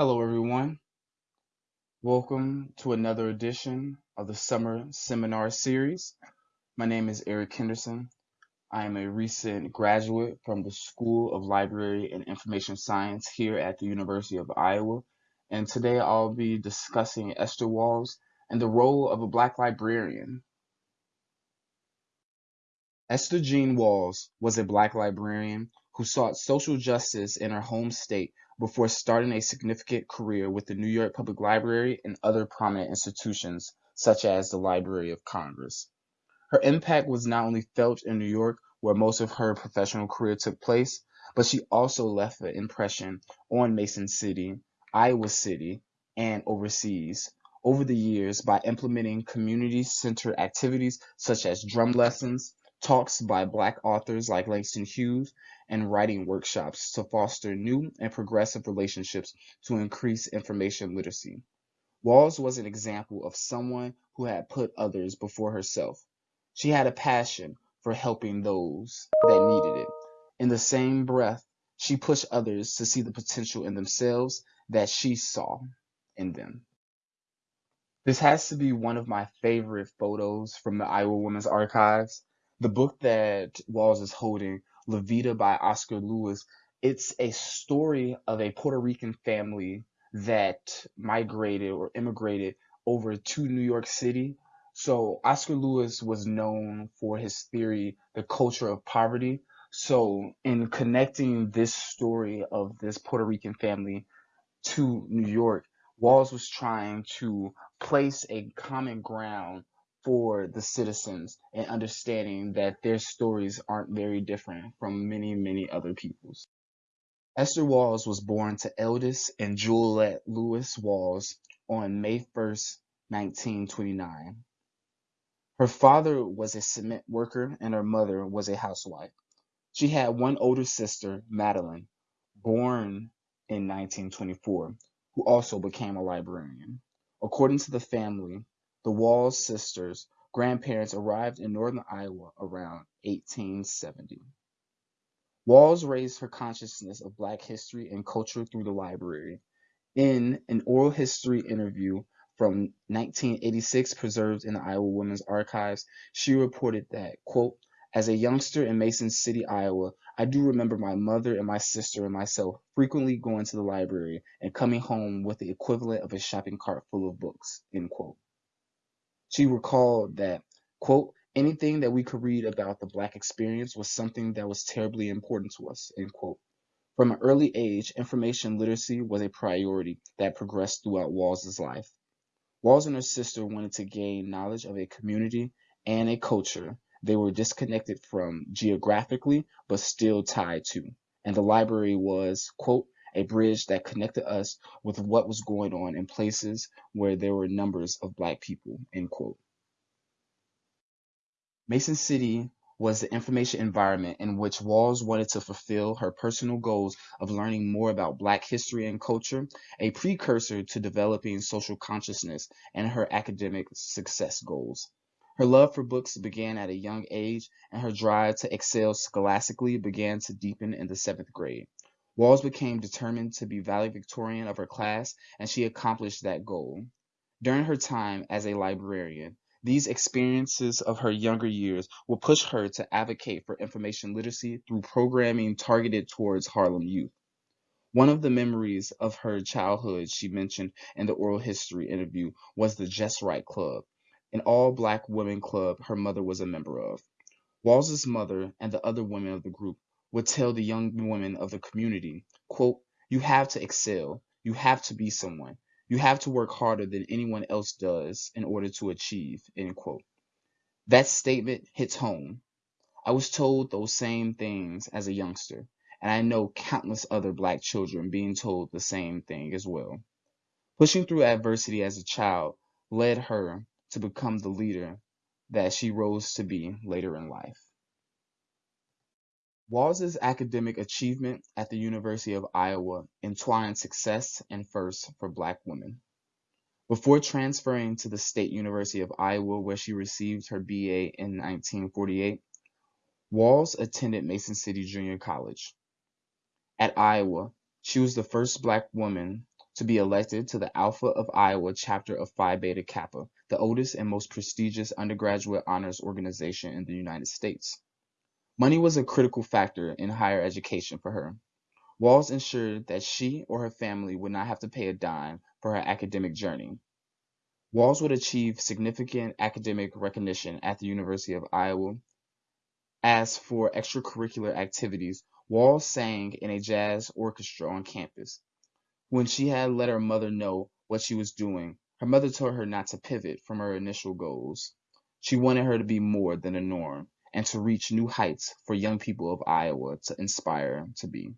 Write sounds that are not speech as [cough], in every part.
Hello, everyone. Welcome to another edition of the Summer Seminar Series. My name is Eric Henderson. I am a recent graduate from the School of Library and Information Science here at the University of Iowa. And today I'll be discussing Esther Walls and the role of a Black librarian. Esther Jean Walls was a Black librarian who sought social justice in her home state before starting a significant career with the New York Public Library and other prominent institutions, such as the Library of Congress. Her impact was not only felt in New York, where most of her professional career took place, but she also left an impression on Mason City, Iowa City, and overseas over the years by implementing community centered activities such as drum lessons, talks by Black authors like Langston Hughes, and writing workshops to foster new and progressive relationships to increase information literacy. Walls was an example of someone who had put others before herself. She had a passion for helping those that needed it. In the same breath, she pushed others to see the potential in themselves that she saw in them. This has to be one of my favorite photos from the Iowa Women's Archives. The book that Walls is holding La Vida by Oscar Lewis. It's a story of a Puerto Rican family that migrated or immigrated over to New York City. So Oscar Lewis was known for his theory, the culture of poverty. So in connecting this story of this Puerto Rican family to New York, Walls was trying to place a common ground for the citizens and understanding that their stories aren't very different from many, many other people's. Esther Walls was born to Eldis and Juliette Lewis Walls on May 1st, 1929. Her father was a cement worker and her mother was a housewife. She had one older sister, Madeline, born in 1924, who also became a librarian. According to the family, the Walls sisters' grandparents arrived in northern Iowa around 1870. Walls raised her consciousness of Black history and culture through the library. In an oral history interview from 1986 preserved in the Iowa Women's Archives, she reported that, quote, as a youngster in Mason City, Iowa, I do remember my mother and my sister and myself frequently going to the library and coming home with the equivalent of a shopping cart full of books, end quote. She recalled that, quote, anything that we could read about the Black experience was something that was terribly important to us, end quote. From an early age, information literacy was a priority that progressed throughout Walls's life. Walls and her sister wanted to gain knowledge of a community and a culture they were disconnected from geographically, but still tied to. And the library was, quote, a bridge that connected us with what was going on in places where there were numbers of black people, end quote. Mason City was the information environment in which Walls wanted to fulfill her personal goals of learning more about Black history and culture, a precursor to developing social consciousness and her academic success goals. Her love for books began at a young age, and her drive to excel scholastically began to deepen in the seventh grade. Walls became determined to be valedictorian of her class, and she accomplished that goal. During her time as a librarian, these experiences of her younger years will push her to advocate for information literacy through programming targeted towards Harlem youth. One of the memories of her childhood she mentioned in the oral history interview was the Just Right Club, an all black women club her mother was a member of. Walls's mother and the other women of the group would tell the young women of the community, quote, you have to excel. You have to be someone. You have to work harder than anyone else does in order to achieve, end quote. That statement hits home. I was told those same things as a youngster, and I know countless other black children being told the same thing as well. Pushing through adversity as a child led her to become the leader that she rose to be later in life. Walls's academic achievement at the University of Iowa entwined success and firsts for black women. Before transferring to the State University of Iowa, where she received her BA in 1948, Walls attended Mason City Junior College. At Iowa, she was the first black woman to be elected to the Alpha of Iowa chapter of Phi Beta Kappa, the oldest and most prestigious undergraduate honors organization in the United States. Money was a critical factor in higher education for her. Walls ensured that she or her family would not have to pay a dime for her academic journey. Walls would achieve significant academic recognition at the University of Iowa. As for extracurricular activities, Walls sang in a jazz orchestra on campus. When she had let her mother know what she was doing, her mother told her not to pivot from her initial goals. She wanted her to be more than a norm and to reach new heights for young people of Iowa to inspire to be.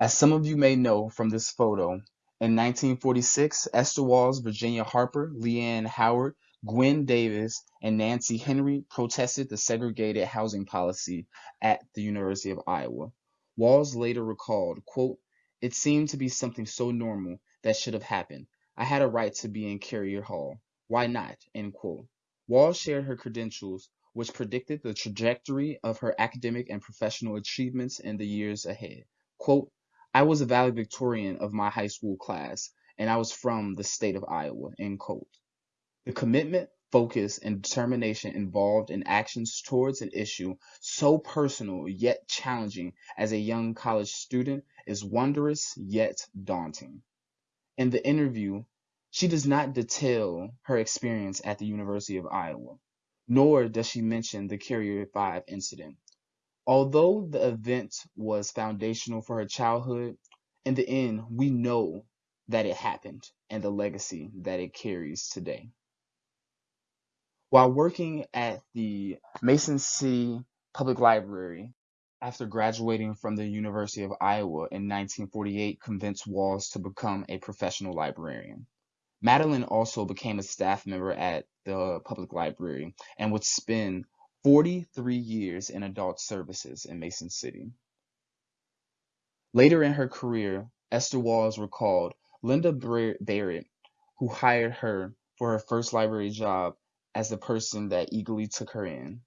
As some of you may know from this photo, in 1946, Esther Walls, Virginia Harper, Leanne Howard, Gwen Davis, and Nancy Henry protested the segregated housing policy at the University of Iowa. Walls later recalled, quote, It seemed to be something so normal that should have happened. I had a right to be in Currier Hall. Why not? End quote. Walls shared her credentials, which predicted the trajectory of her academic and professional achievements in the years ahead. Quote, I was a valedictorian of my high school class, and I was from the state of Iowa, end quote. The commitment, focus, and determination involved in actions towards an issue so personal yet challenging as a young college student is wondrous yet daunting. In the interview, she does not detail her experience at the University of Iowa, nor does she mention the Currier 5 incident. Although the event was foundational for her childhood, in the end, we know that it happened and the legacy that it carries today. While working at the Mason City Public Library, after graduating from the University of Iowa in 1948, convinced Walls to become a professional librarian. Madeline also became a staff member at the public library and would spend 43 years in adult services in Mason City. Later in her career, Esther Walls recalled Linda Barrett, who hired her for her first library job as the person that eagerly took her in.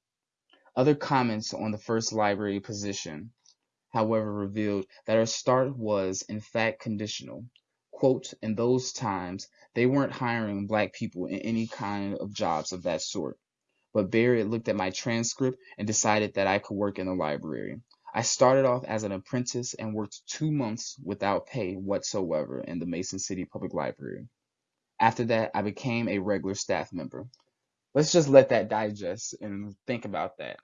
Other comments on the first library position, however, revealed that her start was, in fact, conditional. Quote, in those times, they weren't hiring black people in any kind of jobs of that sort. But Barrett looked at my transcript and decided that I could work in the library. I started off as an apprentice and worked two months without pay whatsoever in the Mason City Public Library. After that, I became a regular staff member let's just let that digest and think about that.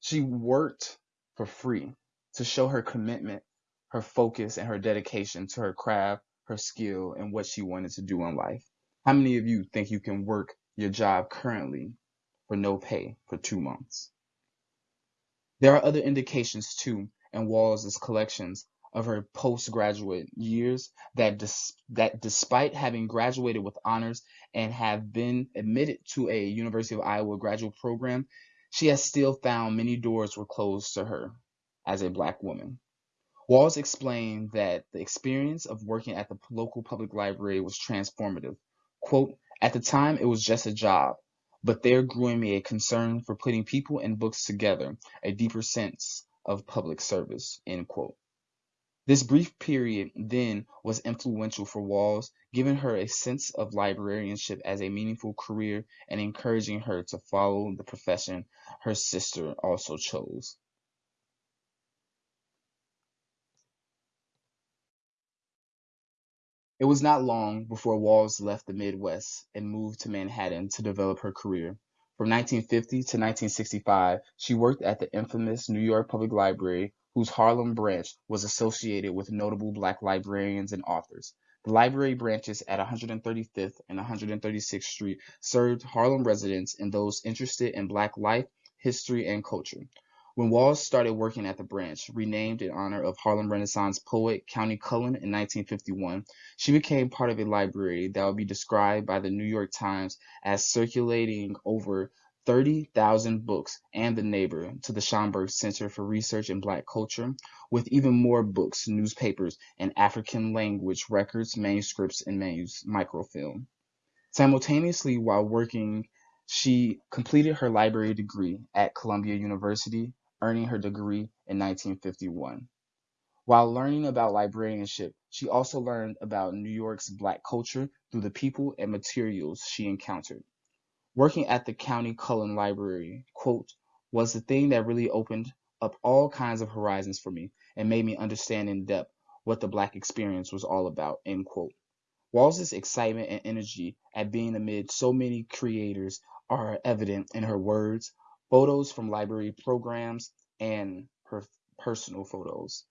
She worked for free to show her commitment, her focus, and her dedication to her craft, her skill, and what she wanted to do in life. How many of you think you can work your job currently for no pay for two months? There are other indications too in Walls' collections of her postgraduate years that dis- that despite having graduated with honors and have been admitted to a University of Iowa graduate program, she has still found many doors were closed to her as a black woman. Walls explained that the experience of working at the local public library was transformative. Quote, at the time it was just a job, but there grew in me a concern for putting people and books together, a deeper sense of public service, end quote. This brief period, then, was influential for Walls, giving her a sense of librarianship as a meaningful career and encouraging her to follow the profession her sister also chose. It was not long before Walls left the Midwest and moved to Manhattan to develop her career. From 1950 to 1965, she worked at the infamous New York Public Library, whose Harlem branch was associated with notable black librarians and authors. The library branches at 135th and 136th Street served Harlem residents and those interested in black life, history, and culture. When Walls started working at the branch, renamed in honor of Harlem Renaissance poet Countee Cullen in 1951, she became part of a library that would be described by the New York Times as circulating over 30,000 books and The Neighbor to the Schomburg Center for Research in Black Culture, with even more books, newspapers, and African language records, manuscripts, and manus- microfilm. Simultaneously, while working, she completed her library degree at Columbia University, earning her degree in 1951. While learning about librarianship, she also learned about New York's Black culture through the people and materials she encountered. Working at the Countee Cullen Library, quote, was the thing that really opened up all kinds of horizons for me and made me understand in depth what the Black experience was all about, end quote. Walls's excitement and energy at being amid so many creators are evident in her words, photos from library programs, and her personal photos.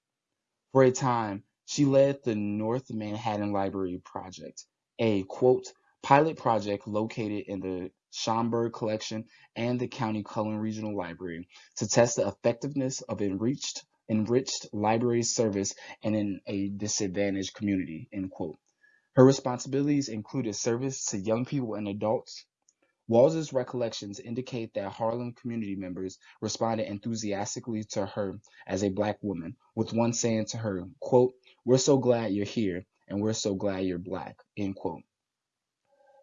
For a time, she led the North Manhattan Library Project, a quote pilot project located in the Schomburg Collection and the Countee Cullen Regional Library to test the effectiveness of enriched enriched library service and in a disadvantaged community, end quote. Her responsibilities included service to young people and adults, Walls's recollections indicate that Harlem community members responded enthusiastically to her as a black woman, with one saying to her, quote, We're so glad you're here, and we're so glad you're black, end quote.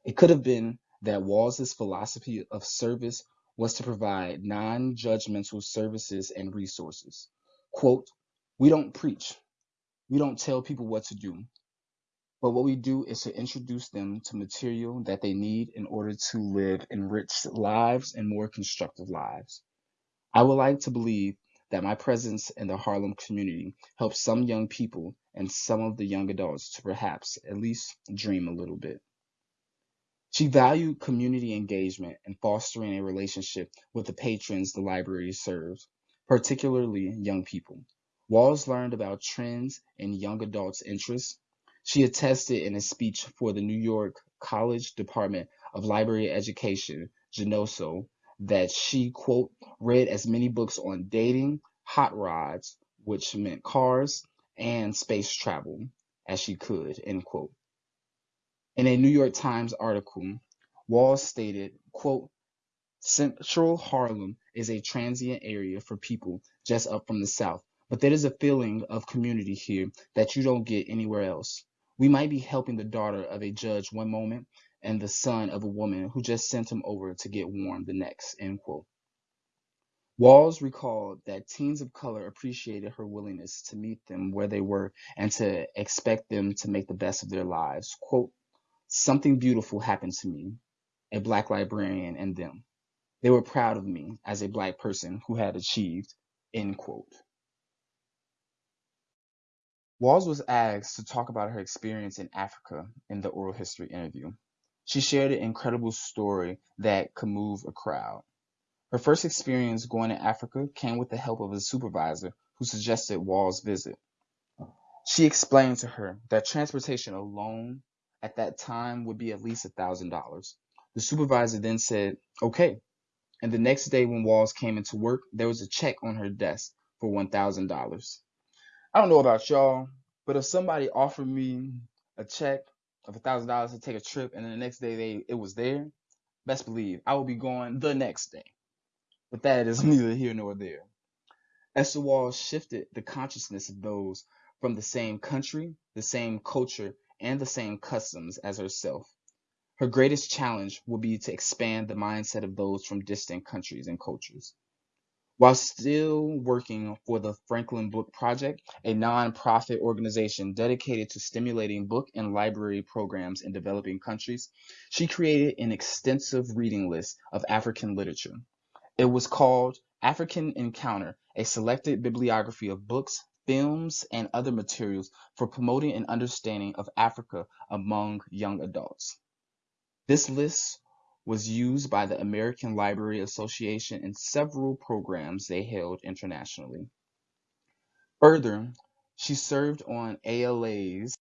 It could have been that Walls's philosophy of service was to provide non-judgmental services and resources. Quote, We don't preach. We don't tell people what to do. But what we do is to introduce them to material that they need in order to live enriched lives and more constructive lives. I would like to believe that my presence in the Harlem community helps some young people and some of the young adults to perhaps at least dream a little bit. She valued community engagement and fostering a relationship with the patrons the library serves, particularly young people. Walls learned about trends in young adults' interests she attested in a speech for the New York College Department of Library Education, (GNOSO) that she, quote, read as many books on dating, hot rods, which meant cars, and space travel as she could, end quote. In a New York Times article, Walls stated, quote, Central Harlem is a transient area for people just up from the South, but there is a feeling of community here that you don't get anywhere else. We might be helping the daughter of a judge one moment and the son of a woman who just sent him over to get warm the next. End quote. Walls recalled that teens of color appreciated her willingness to meet them where they were and to expect them to make the best of their lives. Quote, Something beautiful happened to me, a black librarian and them. They were proud of me as a black person who had achieved. End quote. Walls was asked to talk about her experience in Africa in the oral history interview. She shared an incredible story that could move a crowd. Her first experience going to Africa came with the help of a supervisor who suggested Walls visit. She explained to her that transportation alone at that time would be at least a thousand dollars. The supervisor then said, okay. And the next day when Walls came into work, there was a check on her desk for one thousand dollars. I don't know about y'all, but if somebody offered me a check of a thousand dollars to take a trip and then the next day they it was there, best believe I will be going the next day. But that is [laughs] neither here nor there. Esther Walls shifted the consciousness of those from the same country, the same culture, and the same customs as herself. Her greatest challenge will be to expand the mindset of those from distant countries and cultures. While still working for the Franklin Book Project, a nonprofit organization dedicated to stimulating book and library programs in developing countries, she created an extensive reading list of African literature. It was called African Encounter, a selected bibliography of books, films, and other materials for promoting an understanding of Africa among young adults. This list was used by the American Library Association in several programs they held internationally. Further, she served on ALA's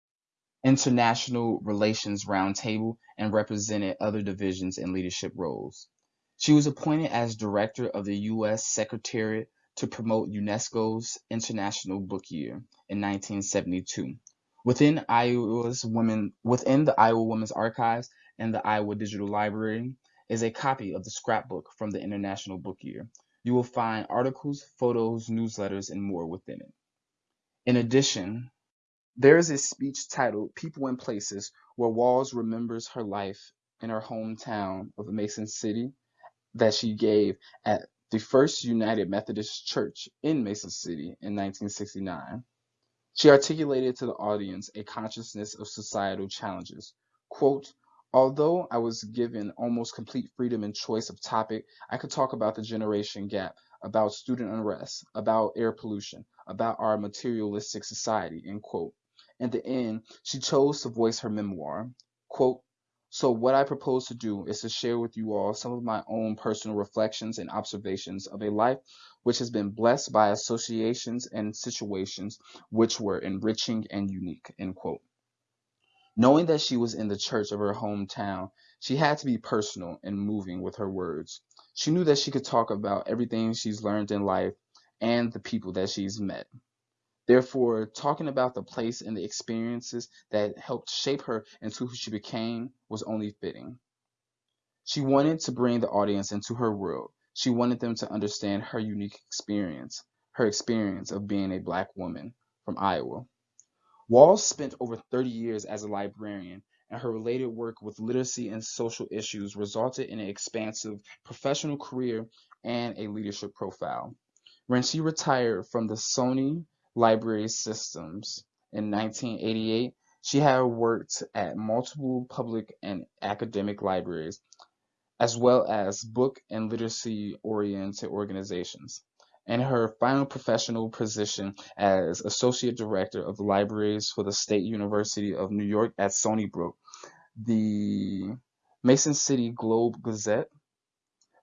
International Relations Roundtable and represented other divisions in leadership roles. She was appointed as director of the U.S. Secretariat to promote UNESCO's International Book Year in 1972. Within Iowa's women, within the Iowa Women's Archives, and the Iowa Digital Library is a copy of the scrapbook from the International Book Year. You will find articles, photos, newsletters, and more within it. In addition, there is a speech titled People and Places where Walls remembers her life in her hometown of Mason City that she gave at the First United Methodist Church in Mason City in 1969. She articulated to the audience a consciousness of societal challenges. Quote, Although I was given almost complete freedom in choice of topic, I could talk about the generation gap, about student unrest, about air pollution, about our materialistic society, end quote. In the end, she chose to voice her memoir. Quote, so what I propose to do is to share with you all some of my own personal reflections and observations of a life which has been blessed by associations and situations which were enriching and unique, end quote. Knowing that she was in the church of her hometown, she had to be personal and moving with her words. She knew that she could talk about everything she's learned in life and the people that she's met. Therefore, talking about the place and the experiences that helped shape her into who she became was only fitting. She wanted to bring the audience into her world. She wanted them to understand her unique experience, her experience of being a black woman from Iowa. Walls spent over 30 years as a librarian, and her related work with literacy and social issues resulted in an expansive professional career and a leadership profile. When she retired from the SUNY library systems in 1988, she had worked at multiple public and academic libraries, as well as book and literacy oriented organizations. In her final professional position as Associate Director of Libraries for the State University of New York at Stony Brook, the Mason City Globe Gazette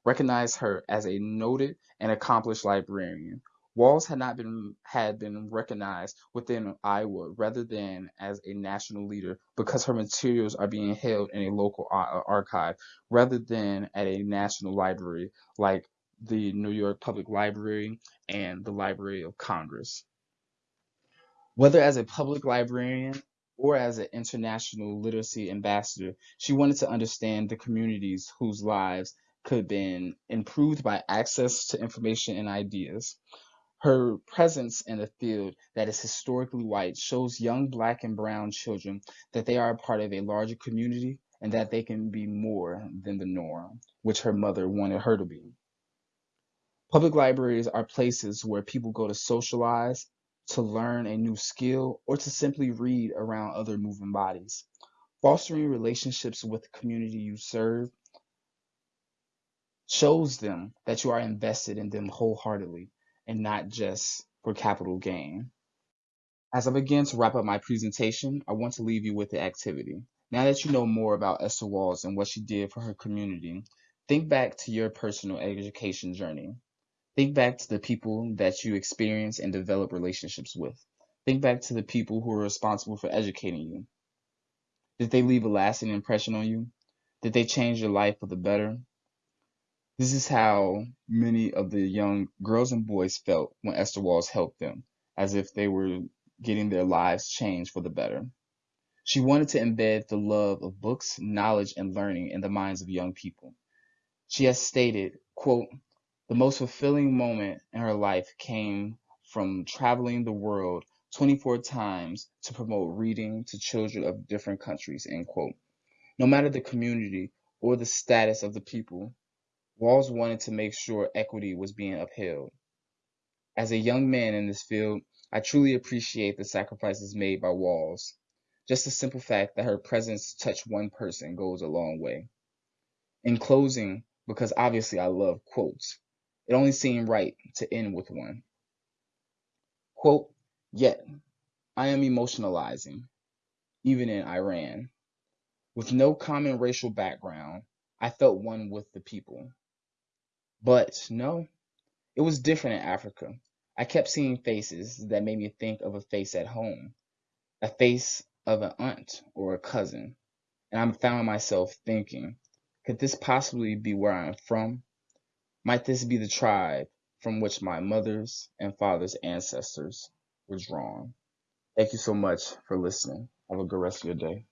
recognized her as a noted and accomplished librarian. Walls had not been had been recognized within Iowa rather than as a national leader because her materials are being held in a local archive rather than at a national library like the New York Public Library and the Library of Congress. Whether as a public librarian or as an international literacy ambassador, she wanted to understand the communities whose lives could have been improved by access to information and ideas. Her presence in a field that is historically white shows young black and brown children that they are a part of a larger community and that they can be more than the norm, which her mother wanted her to be. Public libraries are places where people go to socialize, to learn a new skill, or to simply read around other moving bodies. Fostering relationships with the community you serve shows them that you are invested in them wholeheartedly and not just for capital gain. As I begin to wrap up my presentation, I want to leave you with the activity. Now that you know more about Esther Walls and what she did for her community, think back to your personal education journey. Think back to the people that you experience and develop relationships with. Think back to the people who are responsible for educating you. Did they leave a lasting impression on you? Did they change your life for the better? This is how many of the young girls and boys felt when Esther Walls helped them, as if they were getting their lives changed for the better. She wanted to embed the love of books, knowledge, and learning in the minds of young people. She has stated, quote, the most fulfilling moment in her life came from traveling the world 24 times to promote reading to children of different countries, end quote. No matter the community or the status of the people, Walls wanted to make sure equity was being upheld. As a young man in this field, I truly appreciate the sacrifices made by Walls. Just the simple fact that her presence touched one person goes a long way. In closing, because obviously I love quotes, it only seemed right to end with one. Quote, yet I am emotionalizing, even in Iran. With no common racial background, I felt one with the people. But no, it was different in Africa. I kept seeing faces that made me think of a face at home, a face of an aunt or a cousin. And I found myself thinking, could this possibly be where I am from? Might this be the tribe from which my mother's and father's ancestors were drawn? Thank you so much for listening. Have a good rest of your day.